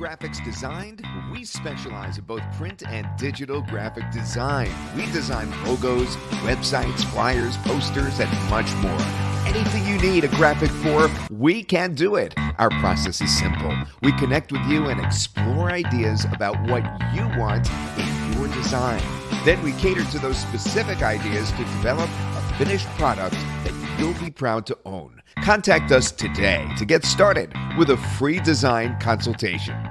Graphics Designed, we specialize in both print and digital graphic design. We design logos, websites, flyers, posters, and much more. Anything you need a graphic for, we can do it. Our process is simple. We connect with you and explore ideas about what you want in your design. Then we cater to those specific ideas to develop a finished product that you'll be proud to own. Contact us today to get started with a free design consultation.